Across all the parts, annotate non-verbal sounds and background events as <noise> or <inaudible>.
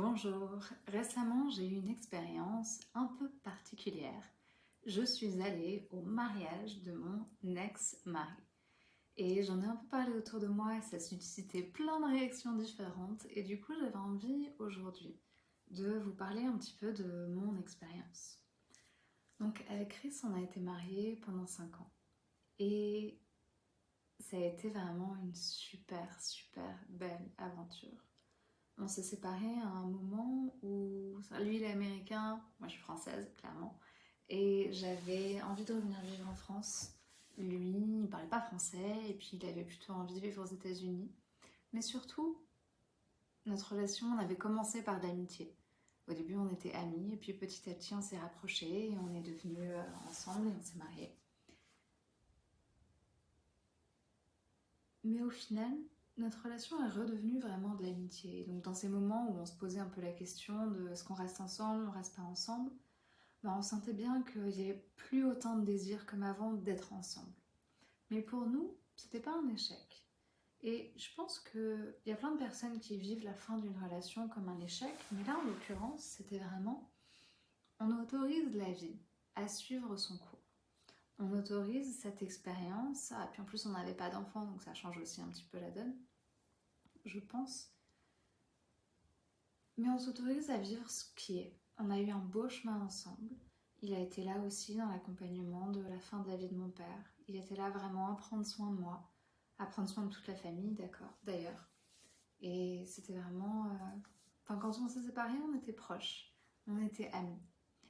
Bonjour, récemment j'ai eu une expérience un peu particulière. Je suis allée au mariage de mon ex-mari. Et j'en ai un peu parlé autour de moi et ça a suscité plein de réactions différentes. Et du coup j'avais envie aujourd'hui de vous parler un petit peu de mon expérience. Donc avec Chris on a été mariés pendant 5 ans. Et ça a été vraiment une super super belle aventure on s'est séparés à un moment où lui il est américain, moi je suis française clairement, et j'avais envie de revenir vivre en France. Lui, il parlait pas français et puis il avait plutôt envie de vivre aux États-Unis. Mais surtout, notre relation, on avait commencé par d'amitié. Au début, on était amis et puis petit à petit, on s'est rapprochés et on est devenus euh, ensemble et on s'est mariés. Mais au final, notre relation est redevenue vraiment de l'amitié. Donc dans ces moments où on se posait un peu la question de est-ce qu'on reste ensemble, on reste pas ensemble, bah on sentait bien qu'il n'y avait plus autant de désir comme avant d'être ensemble. Mais pour nous, c'était pas un échec. Et je pense qu'il y a plein de personnes qui vivent la fin d'une relation comme un échec, mais là en l'occurrence, c'était vraiment on autorise la vie à suivre son cours on autorise cette expérience, ah, puis en plus on n'avait pas d'enfant, donc ça change aussi un petit peu la donne, je pense. Mais on s'autorise à vivre ce qui est. On a eu un beau chemin ensemble. Il a été là aussi dans l'accompagnement de la fin de la vie de mon père. Il était là vraiment à prendre soin de moi, à prendre soin de toute la famille, d'accord, d'ailleurs. Et c'était vraiment... Euh, enfin, quand on s'est séparés, on était proches, on était amis.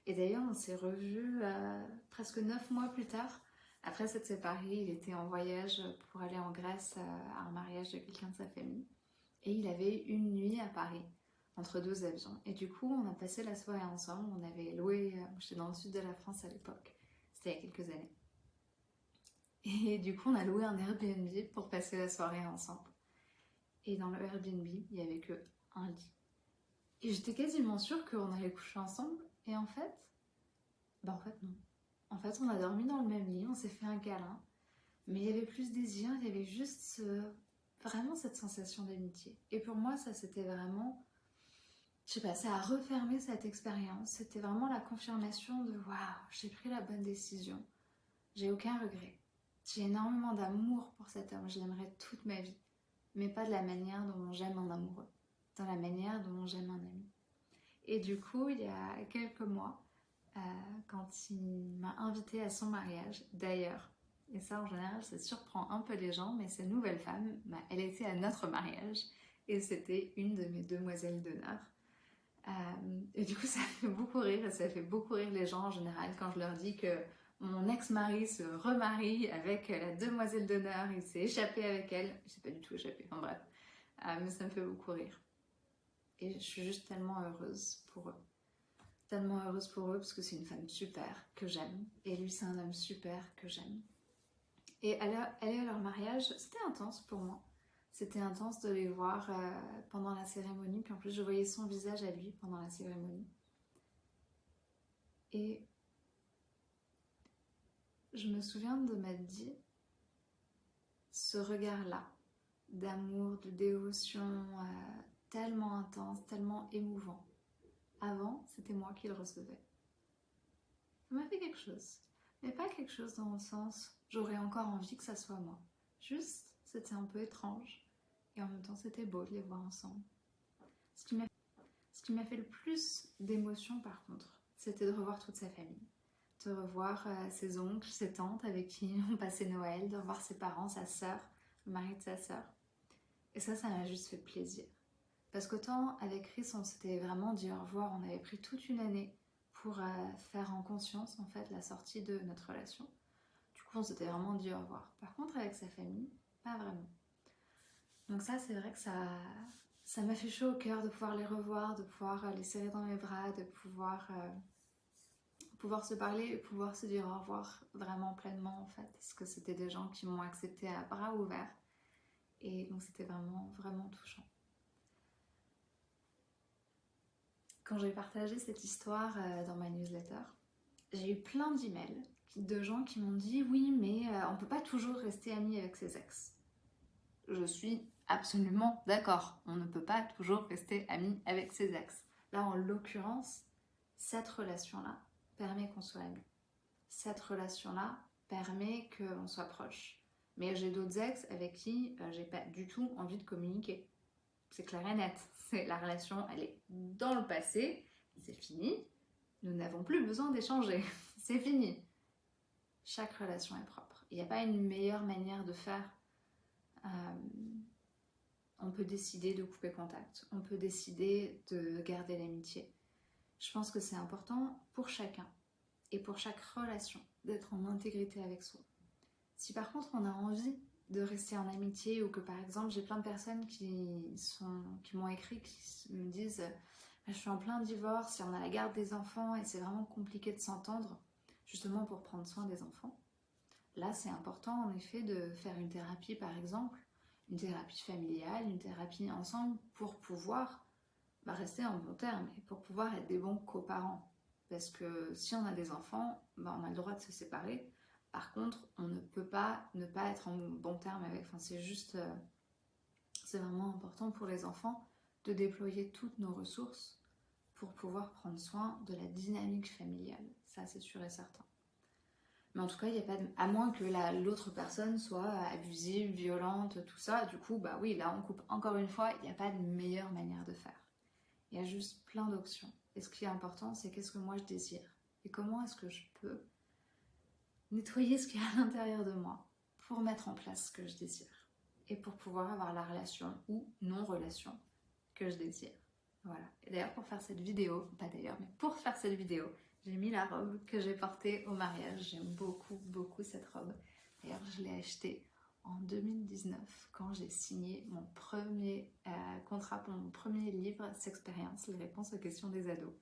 Et d'ailleurs, on s'est revus euh, presque neuf mois plus tard. Après s'être séparés, il était en voyage pour aller en Grèce euh, à un mariage de quelqu'un de sa famille. Et il avait une nuit à Paris, entre deux avions. Et du coup, on a passé la soirée ensemble. On avait loué, euh, j'étais dans le sud de la France à l'époque, c'était il y a quelques années. Et du coup, on a loué un Airbnb pour passer la soirée ensemble. Et dans le Airbnb, il n'y avait que un lit. Et j'étais quasiment sûre qu'on allait coucher ensemble et en fait, bah en fait non. En fait, on a dormi dans le même lit, on s'est fait un câlin, mais il y avait plus de désir, il y avait juste vraiment cette sensation d'amitié. Et pour moi, ça c'était vraiment, je sais pas, ça a refermé cette expérience. C'était vraiment la confirmation de waouh, j'ai pris la bonne décision. J'ai aucun regret. J'ai énormément d'amour pour cet homme, je l'aimerais toute ma vie. Mais pas de la manière dont j'aime un amoureux, dans la manière dont j'aime un ami. Et du coup, il y a quelques mois, euh, quand il m'a invité à son mariage, d'ailleurs, et ça en général ça surprend un peu les gens, mais cette nouvelle femme, bah, elle était à notre mariage et c'était une de mes demoiselles d'honneur. Euh, et du coup <laughs> ça fait beaucoup rire et ça fait beaucoup rire les gens en général quand je leur dis que mon ex-mari se remarie avec la demoiselle d'honneur, il s'est échappé avec elle, je sais pas du tout échappé, enfin bref, euh, mais ça me fait beaucoup rire. Et je suis juste tellement heureuse pour eux. Tellement heureuse pour eux parce que c'est une femme super que j'aime. Et lui, c'est un homme super que j'aime. Et aller, à leur mariage, c'était intense pour moi. C'était intense de les voir euh, pendant la cérémonie. Puis en plus, je voyais son visage à lui pendant la cérémonie. Et je me souviens de m'être dit, ce regard-là, d'amour, de dévotion, euh, tellement intense, tellement émouvant. Avant, c'était moi qui le recevais. Ça m'a fait quelque chose. Mais pas quelque chose dans le sens, j'aurais encore envie que ça soit moi. Juste, c'était un peu étrange. Et en même temps, c'était beau de les voir ensemble. Ce qui m'a fait le plus d'émotion, par contre, c'était de revoir toute sa famille. De revoir euh, ses oncles, ses tantes avec qui <laughs> on passait Noël, de revoir ses parents, sa sœur, le mari de sa sœur. Et ça, ça m'a juste fait plaisir. Parce qu'autant avec Chris, on s'était vraiment dit au revoir, on avait pris toute une année pour euh, faire en conscience en fait la sortie de notre relation. Du coup, on s'était vraiment dit au revoir. Par contre, avec sa famille, pas vraiment. Donc ça, c'est vrai que ça ça m'a fait chaud au cœur de pouvoir les revoir, de pouvoir euh, les serrer dans mes bras, de pouvoir, euh, pouvoir se parler et pouvoir se dire au revoir vraiment pleinement en fait. Parce que c'était des gens qui m'ont accepté à bras ouverts. Et donc c'était vraiment, vraiment touchant. Quand j'ai partagé cette histoire euh, dans ma newsletter, j'ai eu plein d'emails de gens qui m'ont dit « Oui, mais euh, on peut pas toujours rester amis avec ses ex. » Je suis absolument d'accord. On ne peut pas toujours rester amis avec ses ex. Là, en l'occurrence, cette relation-là permet qu'on soit amis. Cette relation-là permet qu'on soit proche. Mais j'ai d'autres ex avec qui euh, j'ai pas du tout envie de communiquer. C'est clair et net. La relation, elle est dans le passé, c'est fini. Nous n'avons plus besoin d'échanger. <laughs> c'est fini. Chaque relation est propre. Il n'y a pas une meilleure manière de faire. Euh, on peut décider de couper contact. On peut décider de garder l'amitié. Je pense que c'est important pour chacun et pour chaque relation d'être en intégrité avec soi. Si par contre on a envie de rester en amitié ou que par exemple j'ai plein de personnes qui sont qui m'ont écrit qui me disent je suis en plein divorce et on a la garde des enfants et c'est vraiment compliqué de s'entendre justement pour prendre soin des enfants. Là c'est important en effet de faire une thérapie par exemple, une thérapie familiale, une thérapie ensemble pour pouvoir bah, rester en bon terme et pour pouvoir être des bons coparents. Parce que si on a des enfants, bah, on a le droit de se séparer. Par contre, on ne peut pas ne pas être en bon terme avec. Enfin, c'est juste. Euh, c'est vraiment important pour les enfants de déployer toutes nos ressources pour pouvoir prendre soin de la dynamique familiale. Ça, c'est sûr et certain. Mais en tout cas. À moins que l'autre personne soit abusive, violente, tout ça. Du coup, bah oui, là, on coupe encore une fois. Il n'y a pas de meilleure manière de faire. Il y a juste plein d'options. Et ce qui est important, c'est qu'est-ce que moi je désire? Et comment est-ce que je peux nettoyer ce qui est à l'intérieur de moi pour mettre en place ce que je désire et pour pouvoir avoir la relation ou non-relation que je désire. Voilà. Et d'ailleurs, pour faire cette vidéo, pas d'ailleurs, mais pour faire cette vidéo, j'ai mis la robe que j'ai portée au mariage. J'aime beaucoup, beaucoup cette robe. D'ailleurs, je l'ai achetée en 2019 quand j'ai signé mon premier euh, contrat pour mon premier livre, S'expérience, les réponses aux questions des ados.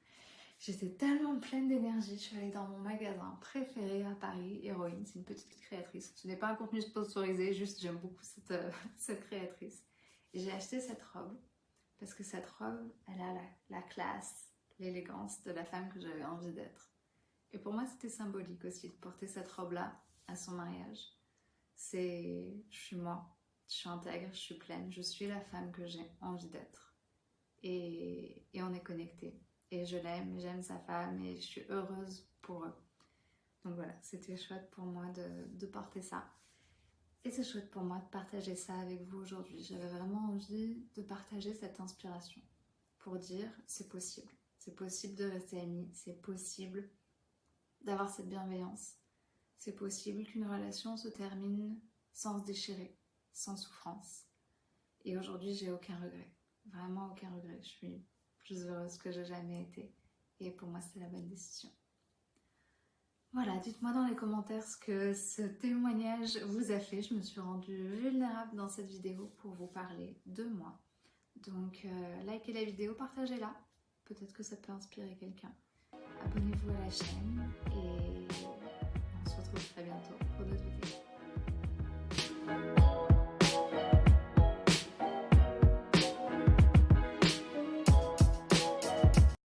J'étais tellement pleine d'énergie, je suis allée dans mon magasin préféré à Paris, Héroïne, c'est une petite créatrice. Ce n'est pas un contenu sponsorisé, juste j'aime beaucoup cette, euh, <laughs> cette créatrice. Et j'ai acheté cette robe parce que cette robe, elle a la, la classe, l'élégance de la femme que j'avais envie d'être. Et pour moi, c'était symbolique aussi de porter cette robe-là à son mariage c'est je suis moi, je suis intègre, je suis pleine, je suis la femme que j'ai envie d'être. Et, on est connecté. Et je l'aime, j'aime sa femme et je suis heureuse pour eux. Donc voilà, c'était chouette pour moi de, porter ça. Et c'est chouette pour moi de partager ça avec vous aujourd'hui. J'avais vraiment envie de partager cette inspiration pour dire c'est possible. C'est possible de rester amis, c'est possible d'avoir cette bienveillance, c'est possible qu'une relation se termine sans se déchirer, sans souffrance. Et aujourd'hui, j'ai aucun regret. Vraiment aucun regret. Je suis plus heureuse que j'ai jamais été. Et pour moi, c'était la bonne décision. Voilà, dites-moi dans les commentaires ce que ce témoignage vous a fait. Je me suis rendue vulnérable dans cette vidéo pour vous parler de moi. Donc, euh, likez la vidéo, partagez-la. Peut-être que ça peut inspirer quelqu'un. Abonnez-vous à la chaîne et retrouve très bientôt pour d'autres